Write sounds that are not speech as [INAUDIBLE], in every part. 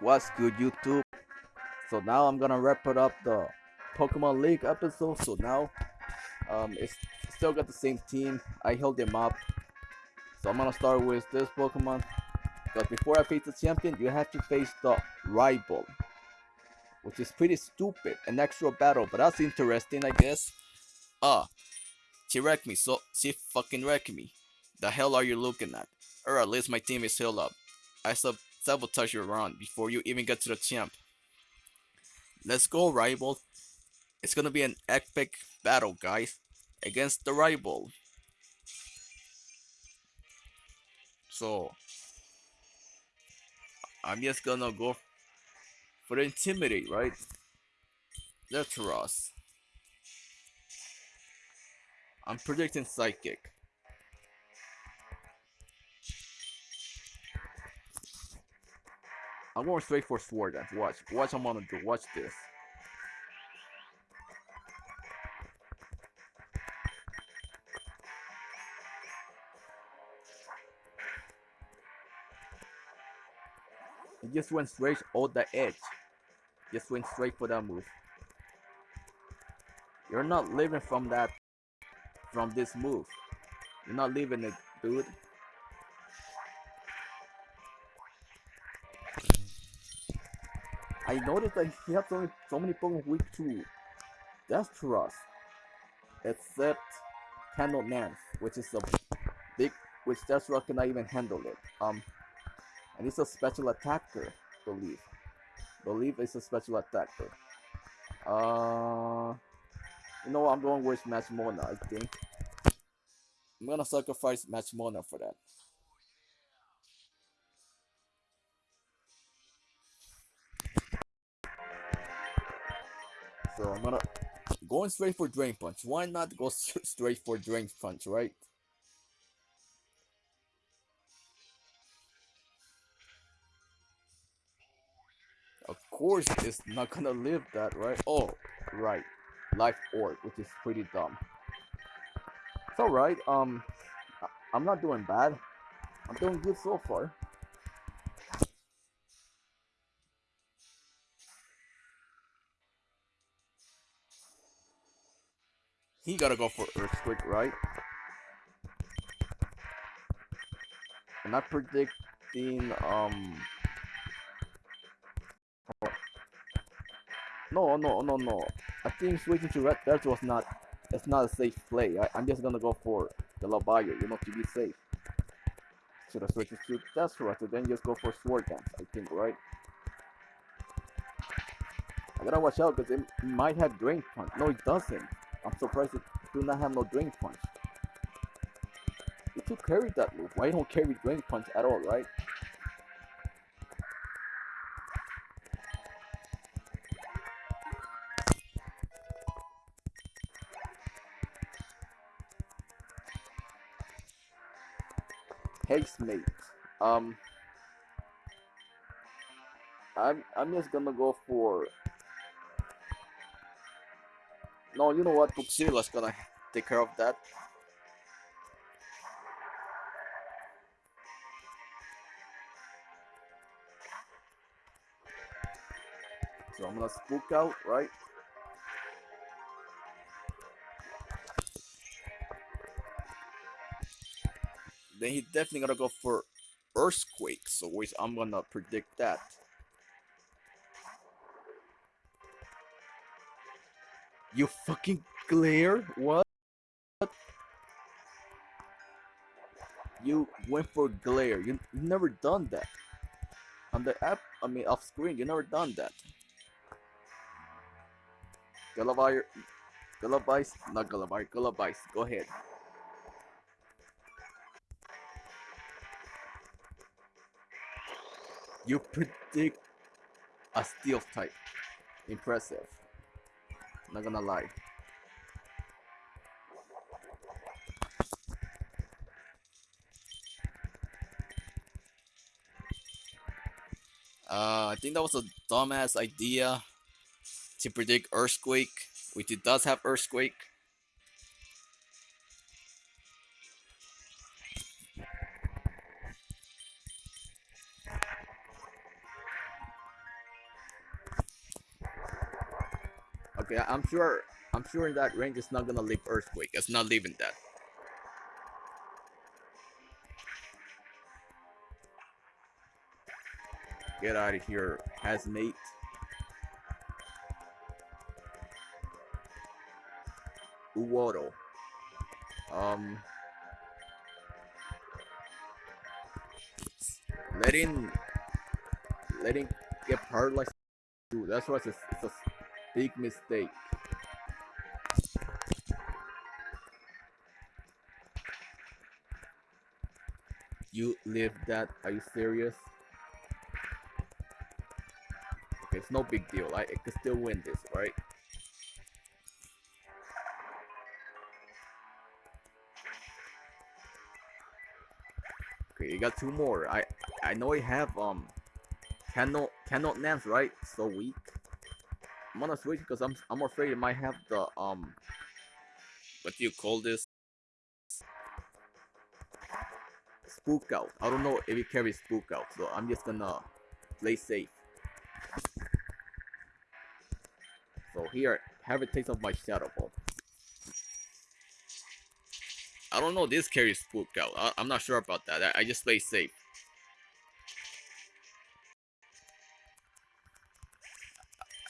What's good, YouTube? So now I'm gonna wrap it up the Pokemon League episode. So now, um, it's still got the same team. I held them up. So I'm gonna start with this Pokemon. Because before I face the champion, you have to face the rival, which is pretty stupid. An extra battle, but that's interesting, I guess. Ah, she wrecked me. So she fucking wrecked me. The hell are you looking at? Or at least my team is healed up. I sub sabotage your run before you even get to the champ. Let's go, rival. It's gonna be an epic battle, guys, against the rival. So, I'm just gonna go for the intimidate, right? That's Ross. I'm predicting psychic. I'm going straight for sword then. Watch. Watch I'm gonna do. Watch this. Just went straight on the edge. Just went straight for that move. You're not living from that from this move. You're not leaving it, dude. I noticed that he has so many, so many Pokemon weak to Death Trust. Except Candle Nance, which is a big which Death Trust cannot even handle it. Um and he's a special attacker, believe. Believe it's a special attacker. Uh you know what, I'm going with Match Mona, I think. I'm gonna sacrifice Match Mona for that. I'm gonna going straight for Drain Punch. Why not go [LAUGHS] straight for Drain Punch, right? Of course, it's not gonna live that, right? Oh, right. Life Orb, which is pretty dumb. It's alright. Um, I'm not doing bad. I'm doing good so far. He gotta go for Earthquake, right? I'm not predicting, um... No, no, no, no. I think switching to Red Death was not... It's not a safe play. I, am just gonna go for the Labayo, you know, to be safe. Should I switch to Death Rush, then just go for Sword Dance, I think, right? I gotta watch out because it might have Drain Punch. No, it doesn't. I'm surprised it do not have no Drain Punch. It should carry that move. Why don't carry Drain Punch at all, right? Haste mate. Um I'm I'm just gonna go for no, you know what? Puxila's gonna take care of that. So I'm gonna spook out, right? Then he's definitely gonna go for Earthquake, so wait, I'm gonna predict that. You fucking glare? What? You went for glare. You you never done that. On the app, I mean off screen, you never done that. Gulliver, Gullivice, not Gulliver, Gullivice. Go ahead. You predict a steel type. Impressive. Not gonna lie. Uh, I think that was a dumbass idea to predict Earthquake, which it does have Earthquake. Okay, I'm sure I'm sure that range it's not gonna leave Earthquake. It's not leaving that. Get out of here, Hazmate. Uwodo. Um letting letting get paralyzed dude, that's why it's it's a big mistake. You live that? Are you serious? Okay, it's no big deal. I, I can still win this, right? Okay, you got two more. I I know I have um cannot cannot names right. So weak. I'm gonna switch because I'm I'm afraid it might have the um what do you call this? Spook out. I don't know if it carries spook out, so I'm just gonna play safe. So here, have a taste of my shadow ball. I don't know this carries spook out. I, am not sure about that. I, I just play safe.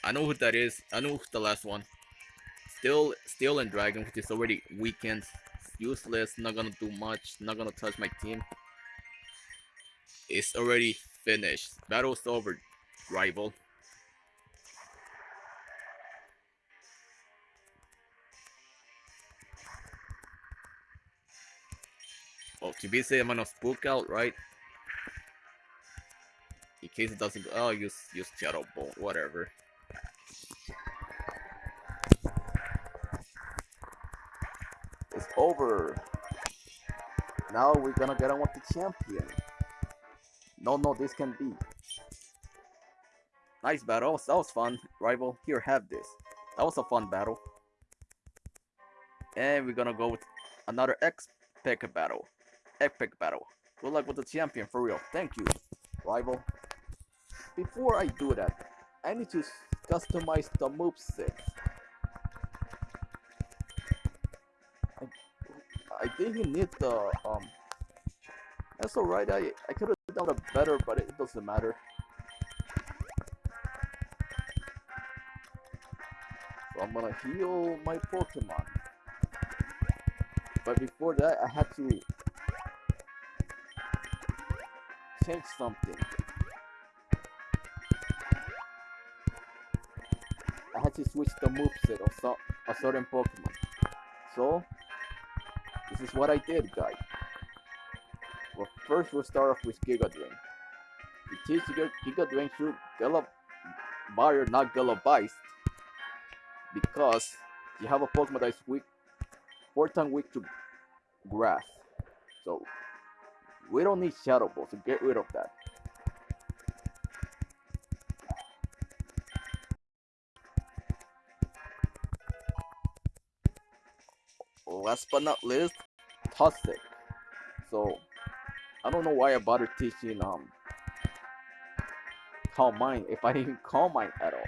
I know who that is. I know who's the last one. Still, Steel and Dragon, which is already weakened, useless, not gonna do much, not gonna touch my team. It's already finished. Battle's over, rival. Oh, well, be safe, I'm gonna spook out, right? In case it doesn't go, oh, use use Shadow Ball, whatever. Over. Now we're gonna get on with the champion. No, no, this can be. Nice battle. That was fun, rival. Here, have this. That was a fun battle. And we're gonna go with another epic battle. Epic battle. Good luck with the champion, for real. Thank you, rival. Before I do that, I need to customize the moveset. I didn't need the, um... That's alright, I, I could have done it better, but it doesn't matter. So I'm gonna heal my Pokemon. But before that, I had to change something. I had to switch the moveset of so a certain Pokemon. So, this is what I did, guys. Well, first we'll start off with Giga Drain. We teach Giga, Giga Drain should Gallop Barrier, not Gallopized. Because you have a Pokemon that is weak, 4 times weak to grass. So, we don't need Shadow Ball, so get rid of that. Last but not least, Toxic. So, I don't know why I bothered teaching um Calm Mind if I didn't Calm Mind at all.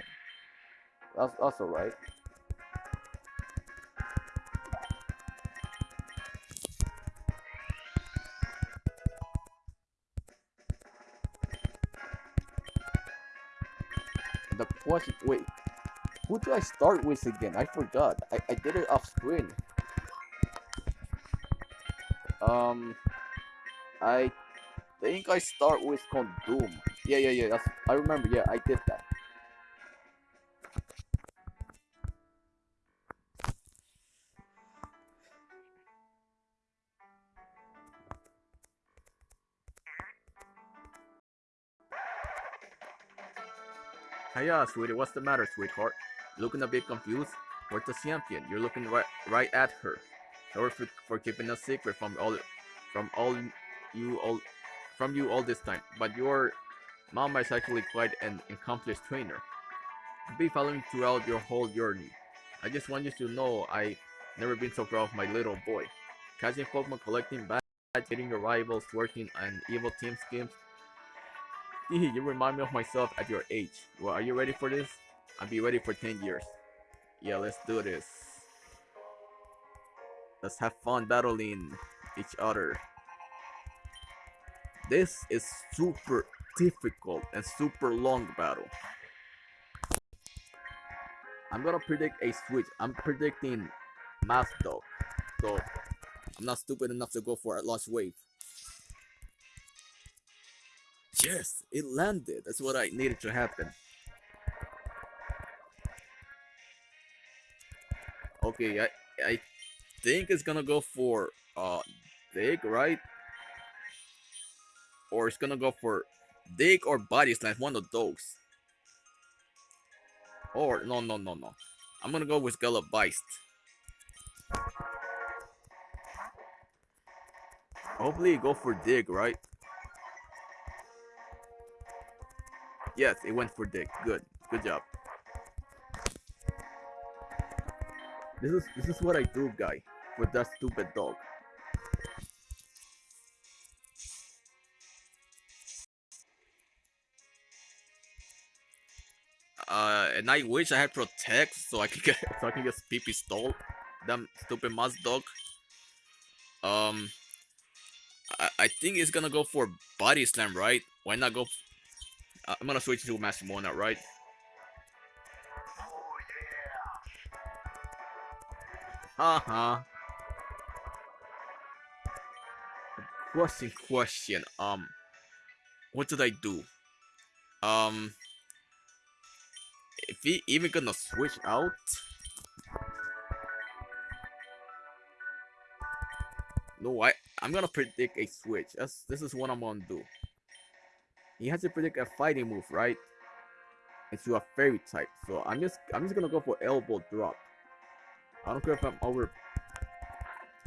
That's that's alright. The question, wait, who do I start with again? I forgot. I, I did it off screen. Um, I think I start with Condom. Yeah, yeah, yeah. That's I remember. Yeah, I did that. Hiya, sweetie. What's the matter, sweetheart? Looking a bit confused? Where's the champion? You're looking right right at her. For, for keeping a secret from all from all you all from you all this time, but your mama is actually quite an accomplished trainer. I've been following throughout your whole journey. I just want you to know I've never been so proud of my little boy. Catching Pokemon, collecting badges, hitting your rivals, working on evil team schemes, [LAUGHS] you remind me of myself at your age. Well, are you ready for this? I'll be ready for 10 years. Yeah, let's do this. Let's have fun battling each other. This is super difficult and super long battle. I'm gonna predict a switch. I'm predicting Mass Dog. So I'm not stupid enough to go for a Lost Wave. Yes, it landed. That's what I needed to happen. Okay, I I think it's gonna go for uh dig, right? Or it's gonna go for dig or body slam, one of those. Or no no no no. I'm gonna go with Gullah Beist. Hopefully go for dig, right? Yes, it went for dig. Good. Good job. This is this is what I do, guy, with that stupid dog. Uh, and I wish I had protect so I could get [LAUGHS] so I can get PP stole. Damn stupid mouse dog. Um, I, I think it's gonna go for body slam, right? Why not go? Uh, I'm gonna switch to Master Mona, right? Uh-huh. Question, question. Um, what did I do? Um, if he even gonna switch out? No, I I'm gonna predict a switch. That's this is what I'm gonna do. He has to predict a fighting move, right? Into a fairy type. So I'm just I'm just gonna go for elbow drop. I don't care if I'm over.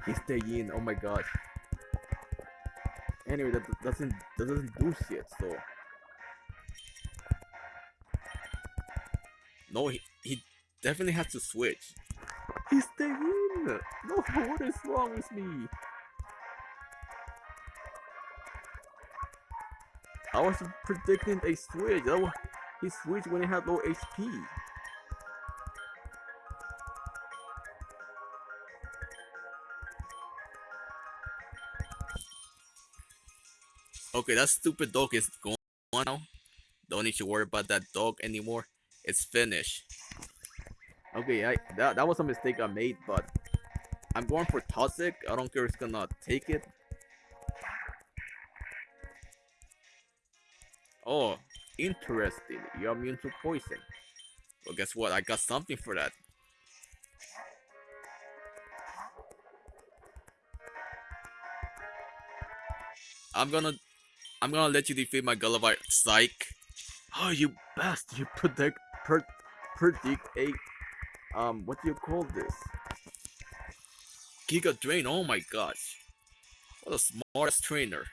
He's staying. Oh my god. Anyway, that doesn't that doesn't do shit. So no, he he definitely has to switch. He's staying. No, what is wrong with me? I was predicting a switch. Was, He switched when he had low HP. Okay, that stupid dog is gone now. Don't need to worry about that dog anymore. It's finished. Okay, I that, that was a mistake I made, but I'm going for Toxic. I don't care if it's gonna take it. Oh, interesting. You're immune to poison. Well, guess what? I got something for that. I'm gonna I'm gonna let you defeat my Gulliver Psych. Oh, you bastard! You predict per predict a um what do you call this? Giga Drain. Oh my gosh! What a smart trainer.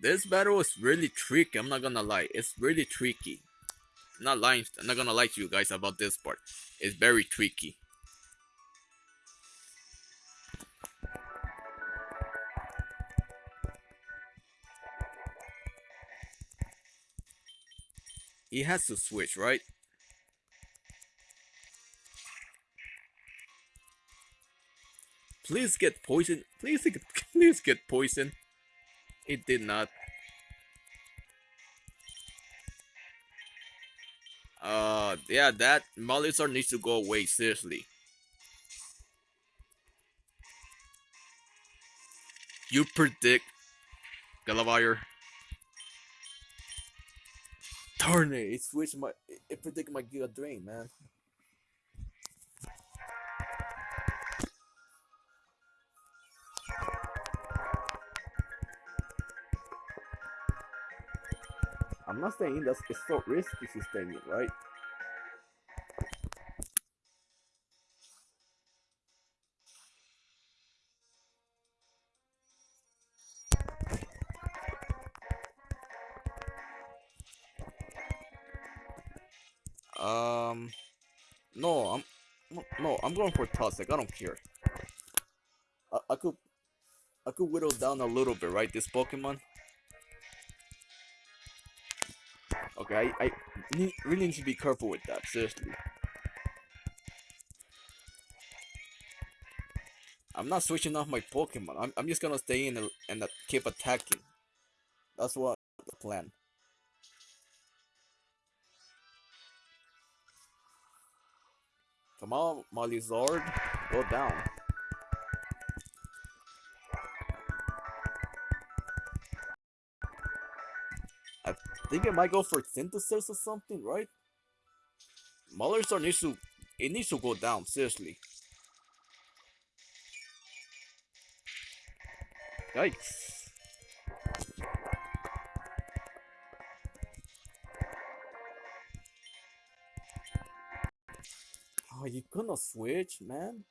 This battle is really tricky. I'm not gonna lie. It's really tricky. I'm not lying. I'm not gonna lie to you guys about this part. It's very tricky. He has to switch, right? Please get poison. Please get, [LAUGHS] please get poison. It did not. Uh, yeah, that Molizar needs to go away, seriously. You predict Galavire Darn it, it switched my it predicted my Giga Drain, man. I'm not saying that's it's so risky to stay in, right? Going for Toxic. I don't care. I, I could, I could whittle down a little bit, right? This Pokemon. Okay, I, I need, really need to be careful with that, seriously. I'm not switching off my Pokemon. I'm, I'm just gonna stay in and, and keep attacking. That's what the plan. Come on, Zord, go down. I think it might go for synthesis or something, right? Molizard needs to, it needs to go down, seriously. Yikes. Oh, you gonna switch, man?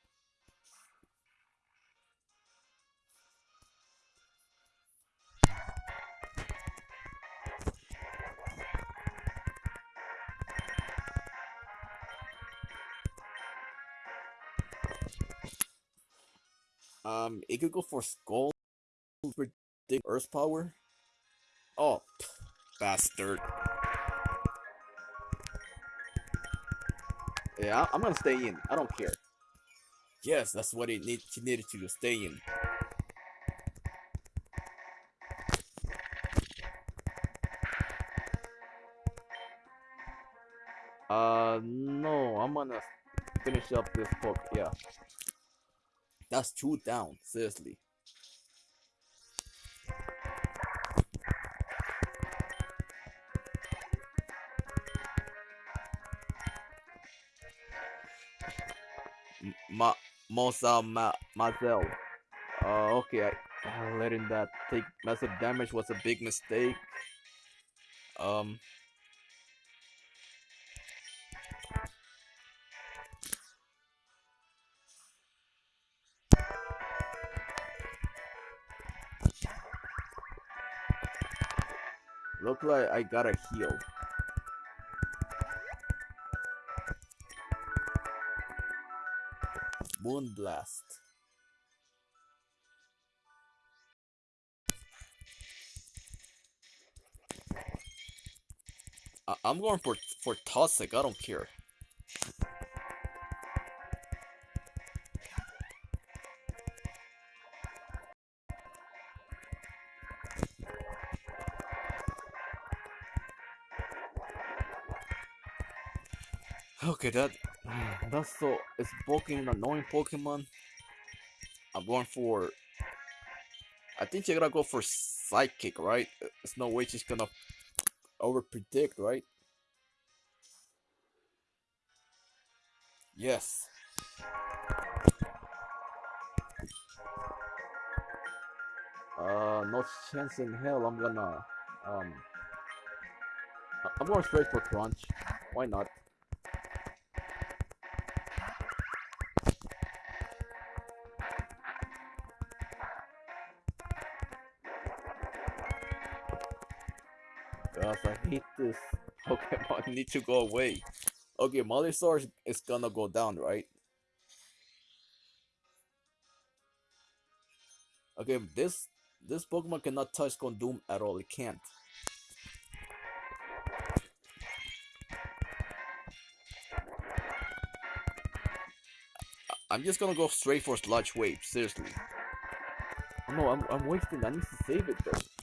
Um, it could go for skull Earth power? Oh, bastard. Yeah, I'm gonna stay in. I don't care. Yes, that's what it need, she needed to do. Stay in. Uh, no, I'm gonna finish up this book. Yeah. That's two down, seriously. Mosa Ma Mazel. Uh, okay, I, uh, letting that take massive damage was a big mistake. Um. Look like I got a heal. Moonblast. I I'm going for for Toxic, I don't care. Okay, that that's so it's bulking an annoying Pokemon. I'm going for I think you're gonna go for Psychic, right? There's no way she's gonna over predict, right? Yes. Uh, no chance in hell I'm gonna, um, I'm going straight for Crunch. Why not? [LAUGHS] need to go away. Okay, Mollysaur is gonna go down, right? Okay, this this Pokemon cannot touch Condoom at all. It can't. I'm just gonna go straight for Sludge Wave, seriously. No, I'm, I'm wasting, I need to save it though.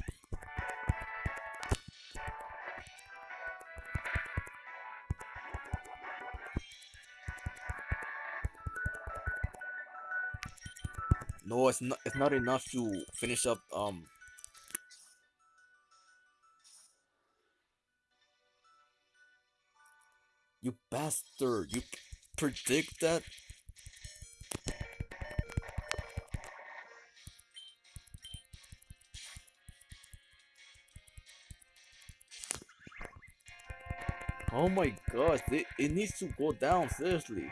No, it's not. It's not enough to finish up. Um. You bastard! You predict that? Oh my gosh, it, it needs to go down, seriously.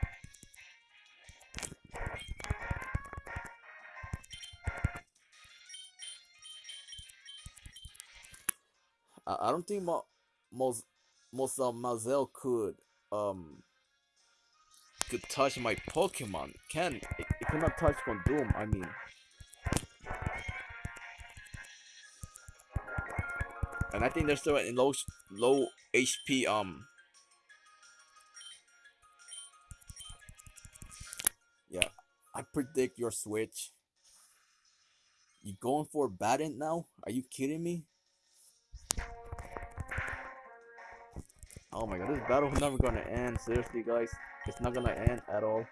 I, don't think Mo, Mos, Mosa Mazel could um could touch my Pokemon. Can it, it cannot touch Condoom, I mean. And I think they're still in low low HP um Yeah, I predict your switch. You going for a Baton now? Are you kidding me? Oh my god, this battle is never gonna end. Seriously, guys, it's not gonna end at all.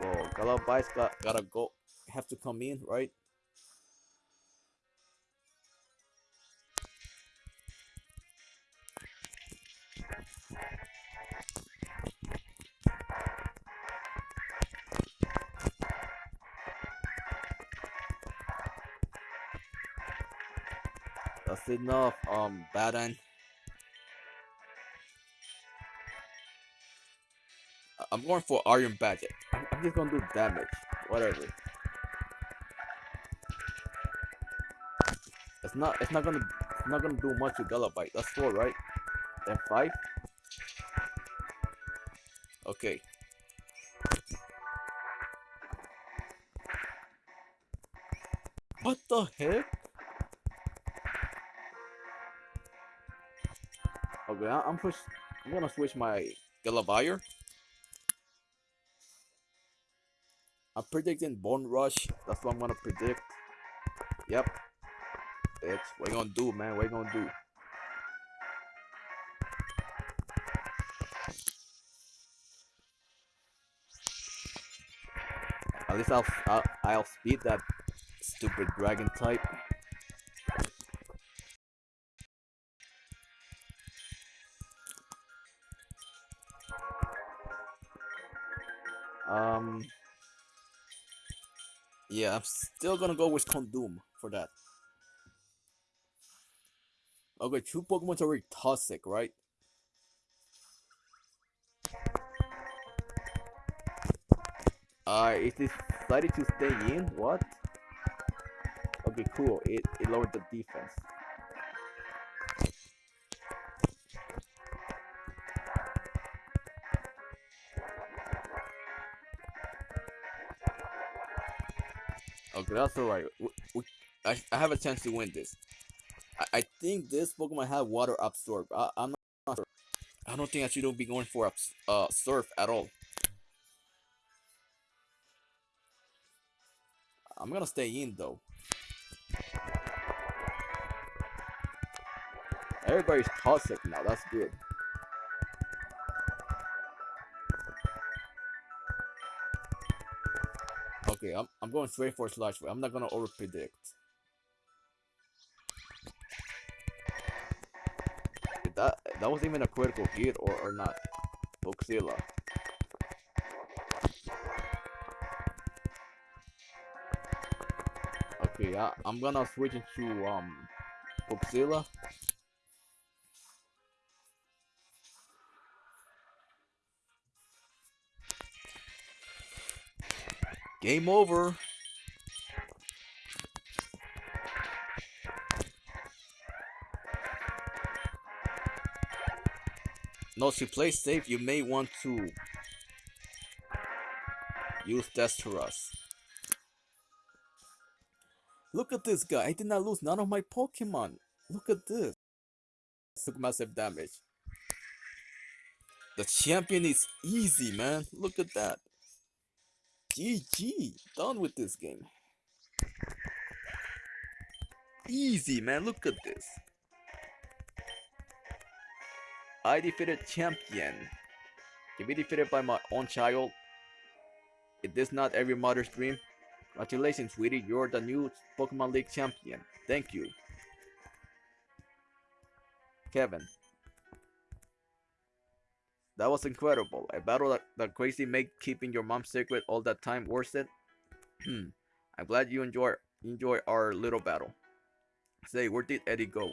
So Galavice got gotta go, have to come in, right? Enough, um, Baton. I'm going for Iron Badger. I'm, just gonna do damage. Whatever. It's not it's not gonna it's not gonna do much with Gallabite. That's four, right? Then five? Okay. What the heck? Okay, I- I'm push. I'm gonna switch my Gallabire. I'm predicting Bone Rush. That's what I'm gonna predict. Yep. It's what you gonna do, man? What you gonna do? At least I'll I'll, I'll speed that stupid dragon type. Um. Yeah, I'm still gonna go with Condom for that. Okay, two Pokemon's already toxic, right? Uh, this decided to stay in? What? Okay, cool. It, it lowered the defense. Okay, that's alright. I, I have a chance to win this. I, I think this Pokemon have water absorb. I, I'm not sure. I don't think I should be going for uh surf at all. I'm gonna stay in though. Everybody's toxic now. That's good. Okay, I'm I'm going straight for slash. I'm not gonna over predict. That that was even a critical hit or or not. Boxilla. Okay, I, I'm gonna switch into um Boxilla. Game over. No, to play safe, you may want to use Desterus. Look at this guy. I did not lose none of my Pokemon. Look at this. Took massive damage. The champion is easy, man. Look at that. GG. Done with this game. Easy, man. Look at this. I defeated champion. To be defeated by my own child. It is not every mother's dream. Congratulations, sweetie. You're the new Pokemon League champion. Thank you. Kevin. That was incredible. A battle that, that crazy made keeping your mom secret all that time worth it. Hmm. I'm glad you enjoy enjoy our little battle. Say, where did Eddie go?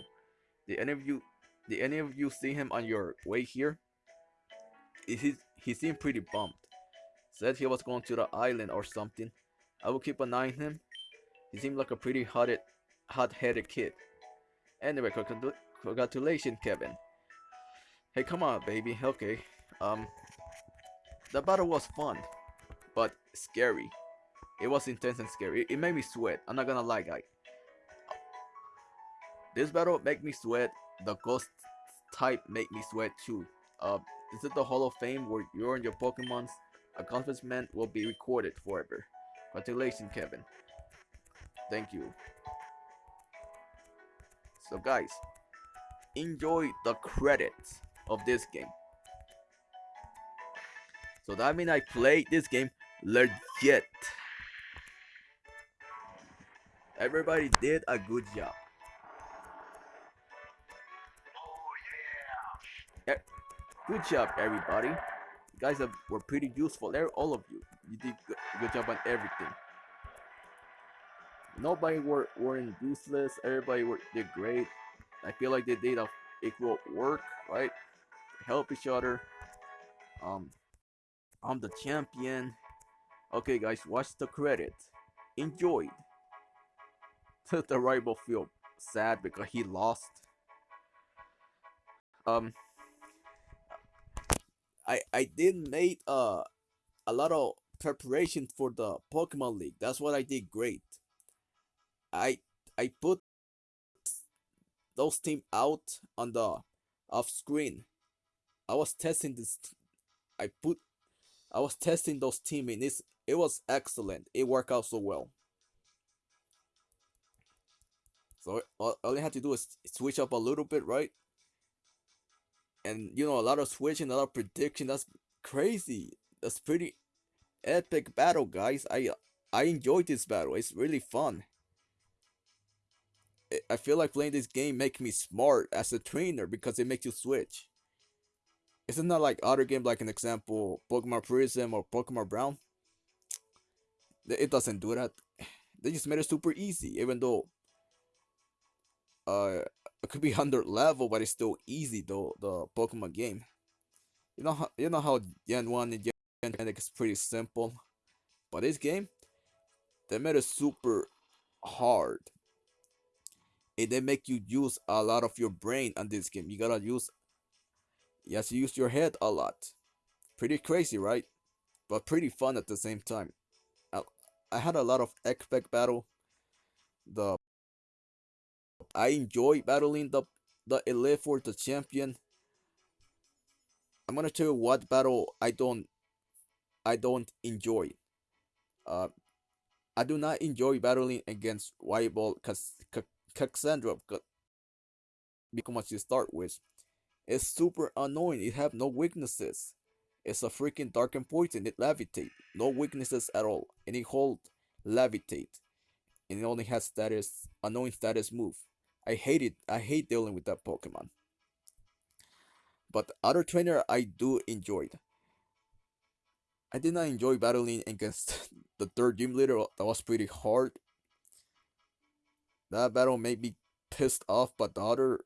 Did any of you did any of you see him on your way here? He he seemed pretty bummed. Said he was going to the island or something. I will keep an eye on him. He seemed like a pretty hot hot-headed kid. Anyway, congratulations, Kevin. Hey, come on, baby. Okay. Um, the battle was fun, but scary. It was intense and scary. It, it made me sweat. I'm not gonna lie, guy. this battle made me sweat. The ghost type made me sweat too. Uh, this is the Hall of Fame where you and your Pokemon's accomplishment will be recorded forever. Congratulations, Kevin. Thank you. So guys, enjoy the credits of this game. So that means I played this game legit. Everybody did a good job. Good job, everybody. You guys have, were pretty useful. There, all of you. You did good, good job on everything. Nobody were weren't useless. Everybody were, did great. I feel like they did a equal work, right? Help each other. Um, I'm the champion. Okay, guys, watch the credits. Enjoyed. [LAUGHS] the rival feel sad because he lost. Um, I I did made uh a lot of preparation for the Pokemon League. That's what I did great. I I put those team out on the off screen. I was testing this. I put I was testing those team and it's it was excellent. It worked out so well. So all, I had to do is switch up a little bit, right? And you know, a lot of switching, a lot of prediction. That's crazy. That's pretty epic battle, guys. I I enjoyed this battle. It's really fun. I feel like playing this game makes me smart as a trainer because it makes you switch. It's not like other game like an example, Pokemon Prism or Pokemon Brown. It doesn't do that. [SIGHS] They just made it super easy, even though uh it could be [LAUGHS] 100 level, but it's still easy though. The Pokemon game. You know how you know how Gen One and Gen Two is pretty simple, but this game they made it super hard. And they make you use a lot of your brain on this game. You gotta use you use your head a lot. Pretty crazy, right? But pretty fun at the same time. I, I had a lot of epic battle. The I enjoy battling the the elite for the champion. I'm gonna tell you what battle I don't I don't enjoy. Uh, I do not enjoy battling against rival Cassandra because much to start with. It's super annoying. It have no weaknesses. It's a freaking dark and poison. It levitate. No weaknesses at all. And it hold levitate. And it only has status annoying status move. I hate it. I hate dealing with that Pokemon. But other trainer I do enjoy. I did not enjoy battling against [LAUGHS] the third gym leader. That was pretty hard. That battle made me pissed off, but the other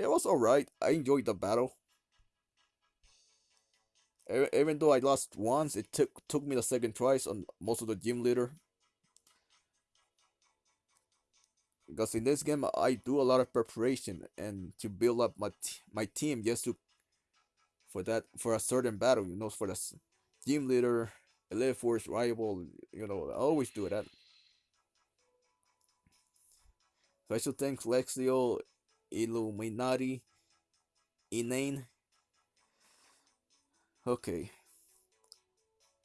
it was alright. I enjoyed the battle. Even though I lost once, it took took me the second tries on most of the gym leader. because in this game I do a lot of preparation and to build up my my team just to for that for a certain battle you know for the team leader elite force rival you know I always do that special thanks Lexio Illuminati Inane okay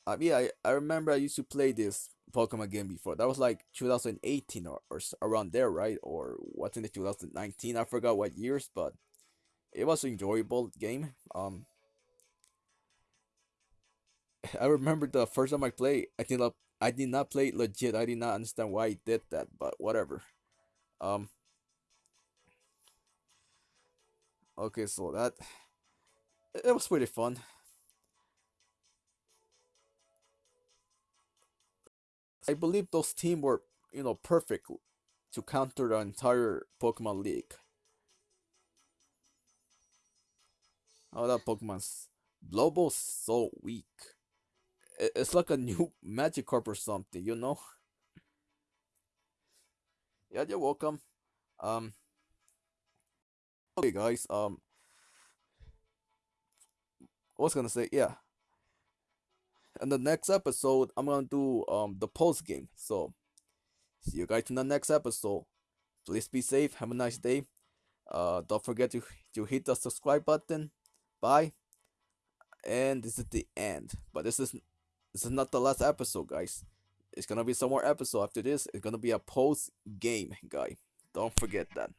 uh, yeah I, I remember I used to play this Pokemon game before. That was like 2018 or, or around there, right? Or what's in the 2019? I forgot what years, but it was an enjoyable game. Um, [SIGHS] I remember the first time I played. I think I did not play legit. I did not understand why I did that, but whatever. Um. Okay, so that it was pretty fun. I believe those teams were, you know, perfect to counter the entire Pokemon League. Oh, that Pokemon's Blowball's so weak. It's like a [LAUGHS] new Magikarp or something, you know? [LAUGHS] yeah, you're welcome. Um, okay, guys. Um, I was gonna say, yeah in the next episode, I'm gonna do um the post game. So see you guys in the next episode. Please be safe. Have a nice day. Uh, don't forget to to hit the subscribe button. Bye. And this is the end. But this is this is not the last episode, guys. It's gonna be some more episode after this. It's gonna be a post game, guy. Don't forget that.